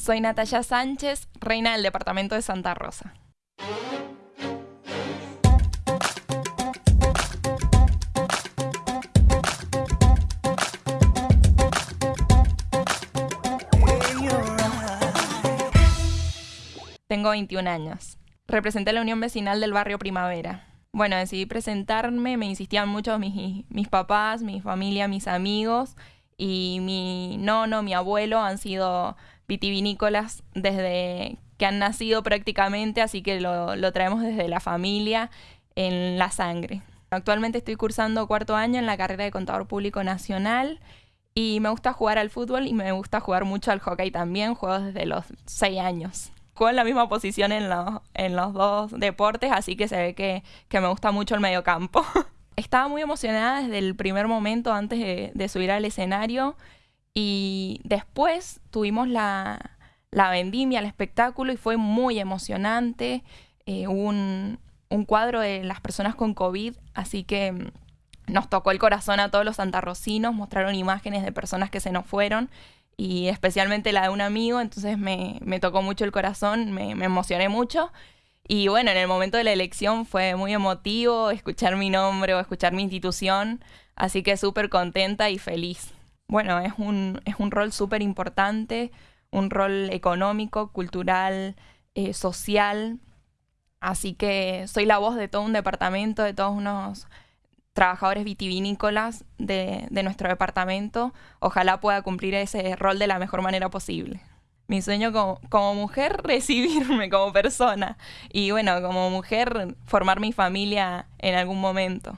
Soy Natalia Sánchez, reina del departamento de Santa Rosa. Tengo 21 años. Representé la Unión Vecinal del Barrio Primavera. Bueno, decidí presentarme, me insistían mucho mis, mis papás, mi familia, mis amigos y mi nono, mi abuelo han sido vitivinícolas desde que han nacido prácticamente, así que lo, lo traemos desde la familia en la sangre. Actualmente estoy cursando cuarto año en la carrera de Contador Público Nacional y me gusta jugar al fútbol y me gusta jugar mucho al hockey también, juego desde los seis años en la misma posición en los, en los dos deportes, así que se ve que, me gusta mucho el mediocampo. Estaba muy emocionada desde el primer momento antes de, subir al escenario y después tuvimos la, vendimia, el espectáculo y fue muy emocionante. Eh, un, un cuadro de las personas con COVID, así que mm, nos tocó el corazón a todos los santarrocinos, mostraron imágenes de personas que se nos fueron y especialmente la de un amigo, entonces me, tocó mucho el corazón, me, emocioné mucho. Y bueno, en el momento de la elección fue muy emotivo escuchar mi nombre o escuchar mi institución, así que súper contenta y feliz. Bueno, es un, es un rol súper importante, un rol económico, cultural, eh, social, así que soy la voz de todo un departamento, de todos unos trabajadores vitivinícolas de, nuestro departamento, ojalá pueda cumplir ese rol de la mejor manera posible. Mi sueño como, como, mujer, recibirme como persona y bueno, como mujer, formar mi familia en algún momento.